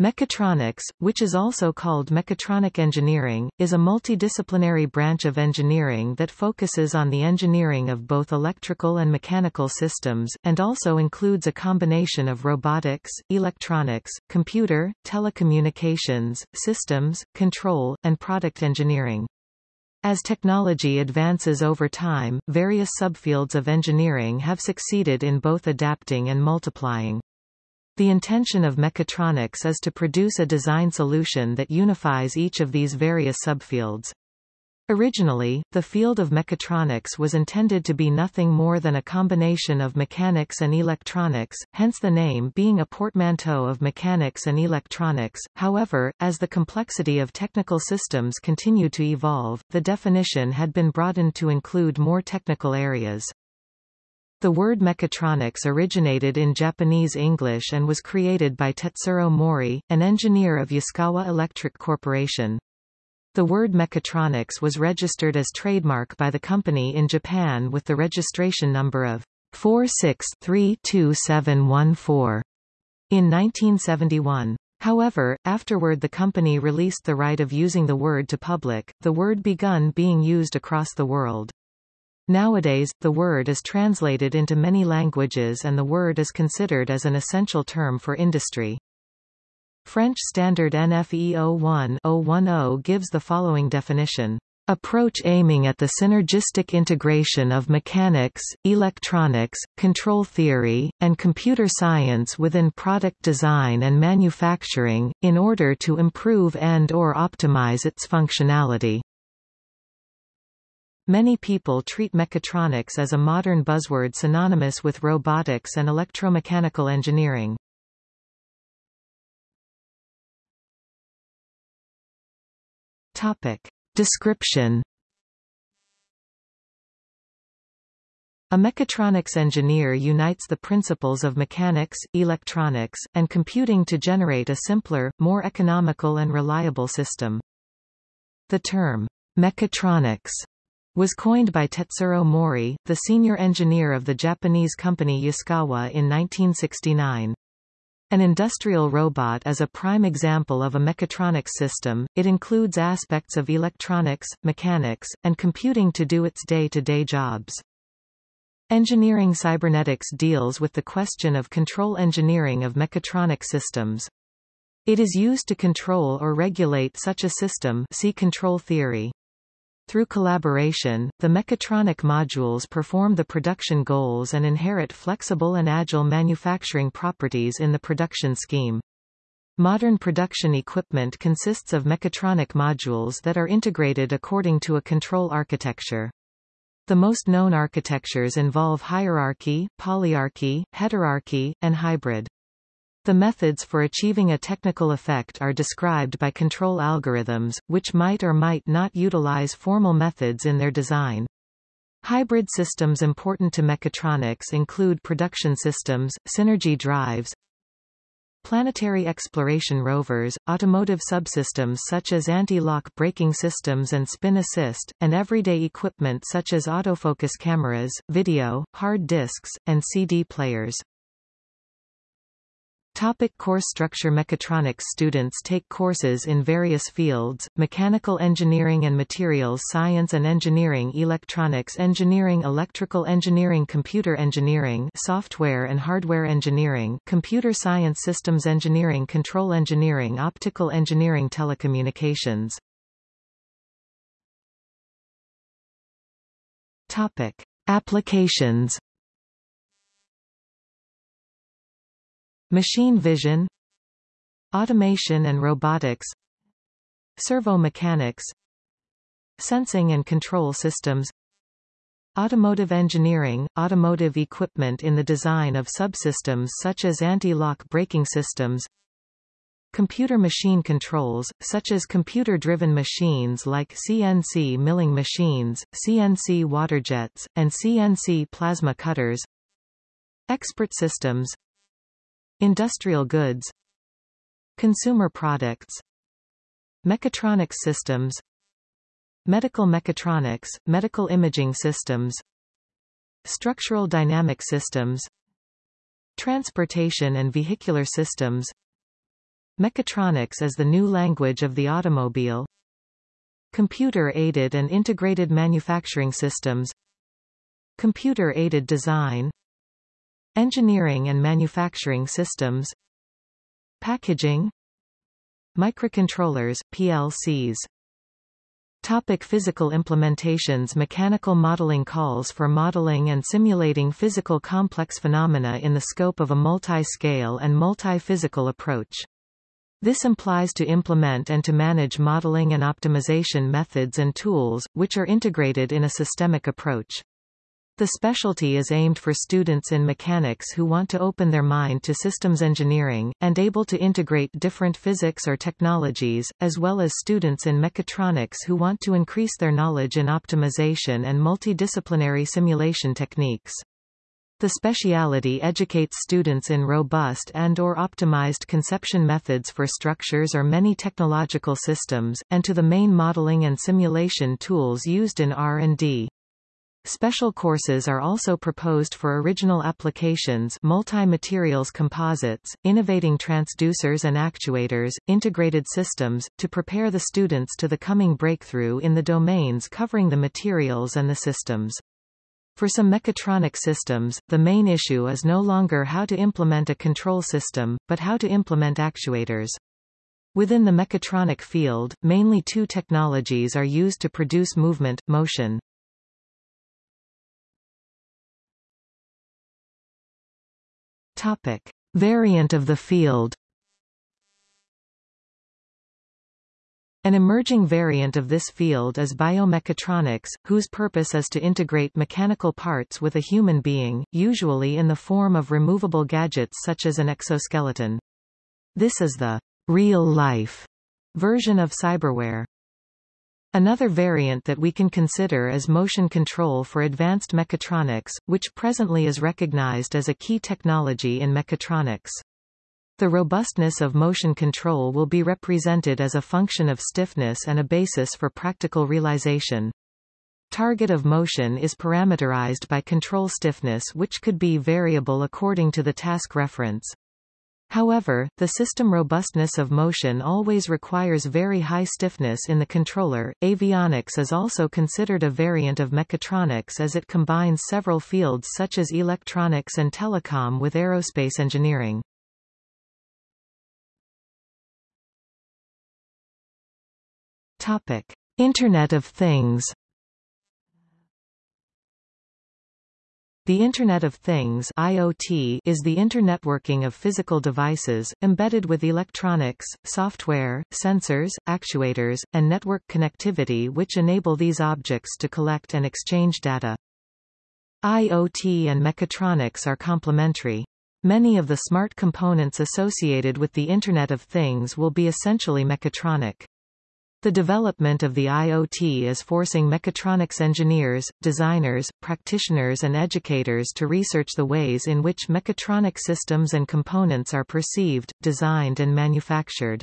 Mechatronics, which is also called mechatronic engineering, is a multidisciplinary branch of engineering that focuses on the engineering of both electrical and mechanical systems, and also includes a combination of robotics, electronics, computer, telecommunications, systems, control, and product engineering. As technology advances over time, various subfields of engineering have succeeded in both adapting and multiplying. The intention of mechatronics is to produce a design solution that unifies each of these various subfields. Originally, the field of mechatronics was intended to be nothing more than a combination of mechanics and electronics, hence the name being a portmanteau of mechanics and electronics. However, as the complexity of technical systems continued to evolve, the definition had been broadened to include more technical areas. The word mechatronics originated in Japanese English and was created by Tetsuro Mori, an engineer of Yaskawa Electric Corporation. The word mechatronics was registered as trademark by the company in Japan with the registration number of 46-32714 in 1971. However, afterward the company released the right of using the word to public, the word begun being used across the world. Nowadays, the word is translated into many languages and the word is considered as an essential term for industry. French standard NFE 01-010 gives the following definition. Approach aiming at the synergistic integration of mechanics, electronics, control theory, and computer science within product design and manufacturing, in order to improve and or optimize its functionality. Many people treat mechatronics as a modern buzzword synonymous with robotics and electromechanical engineering. Topic. Description A mechatronics engineer unites the principles of mechanics, electronics, and computing to generate a simpler, more economical and reliable system. The term, mechatronics, was coined by Tetsuro Mori, the senior engineer of the Japanese company Yaskawa in 1969. An industrial robot is a prime example of a mechatronics system, it includes aspects of electronics, mechanics, and computing to do its day-to-day -day jobs. Engineering cybernetics deals with the question of control engineering of mechatronic systems. It is used to control or regulate such a system see control theory. Through collaboration, the mechatronic modules perform the production goals and inherit flexible and agile manufacturing properties in the production scheme. Modern production equipment consists of mechatronic modules that are integrated according to a control architecture. The most known architectures involve hierarchy, polyarchy, heterarchy, and hybrid. The methods for achieving a technical effect are described by control algorithms, which might or might not utilize formal methods in their design. Hybrid systems important to mechatronics include production systems, synergy drives, planetary exploration rovers, automotive subsystems such as anti-lock braking systems and spin assist, and everyday equipment such as autofocus cameras, video, hard disks, and CD players. Topic course structure Mechatronics students take courses in various fields, mechanical engineering and materials science and engineering electronics engineering electrical engineering computer engineering software and hardware engineering computer science systems engineering control engineering optical engineering telecommunications Topic. Applications Machine vision Automation and robotics Servo mechanics Sensing and control systems Automotive engineering, automotive equipment in the design of subsystems such as anti-lock braking systems Computer machine controls, such as computer-driven machines like CNC milling machines, CNC waterjets, and CNC plasma cutters Expert systems Industrial goods Consumer products Mechatronics systems Medical mechatronics, medical imaging systems Structural dynamic systems Transportation and vehicular systems. Mechatronics as the new language of the automobile. Computer-aided and integrated manufacturing systems. Computer-aided design Engineering and manufacturing systems Packaging Microcontrollers, PLCs Topic physical implementations Mechanical modeling calls for modeling and simulating physical complex phenomena in the scope of a multi-scale and multi-physical approach. This implies to implement and to manage modeling and optimization methods and tools, which are integrated in a systemic approach. The specialty is aimed for students in mechanics who want to open their mind to systems engineering, and able to integrate different physics or technologies, as well as students in mechatronics who want to increase their knowledge in optimization and multidisciplinary simulation techniques. The speciality educates students in robust and or optimized conception methods for structures or many technological systems, and to the main modeling and simulation tools used in R&D. Special courses are also proposed for original applications multi-materials composites, innovating transducers and actuators, integrated systems, to prepare the students to the coming breakthrough in the domains covering the materials and the systems. For some mechatronic systems, the main issue is no longer how to implement a control system, but how to implement actuators. Within the mechatronic field, mainly two technologies are used to produce movement, motion. Topic. Variant of the field An emerging variant of this field is biomechatronics, whose purpose is to integrate mechanical parts with a human being, usually in the form of removable gadgets such as an exoskeleton. This is the real-life version of cyberware. Another variant that we can consider is motion control for advanced mechatronics, which presently is recognized as a key technology in mechatronics. The robustness of motion control will be represented as a function of stiffness and a basis for practical realization. Target of motion is parameterized by control stiffness which could be variable according to the task reference. However, the system robustness of motion always requires very high stiffness in the controller. Avionics is also considered a variant of mechatronics as it combines several fields such as electronics and telecom with aerospace engineering. Topic: Internet of Things. The Internet of Things IoT is the internetworking of physical devices, embedded with electronics, software, sensors, actuators, and network connectivity which enable these objects to collect and exchange data. IoT and mechatronics are complementary. Many of the smart components associated with the Internet of Things will be essentially mechatronic. The development of the IoT is forcing mechatronics engineers, designers, practitioners and educators to research the ways in which mechatronic systems and components are perceived, designed and manufactured.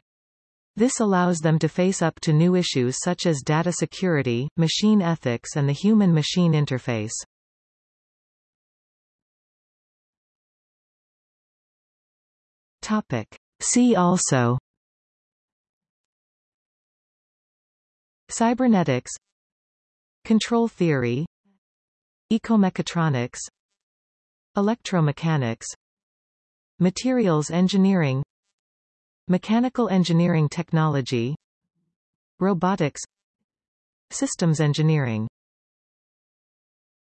This allows them to face up to new issues such as data security, machine ethics and the human-machine interface. Topic. See also Cybernetics. Control theory. Ecomechatronics. Electromechanics. Materials engineering. Mechanical engineering technology. Robotics. Systems engineering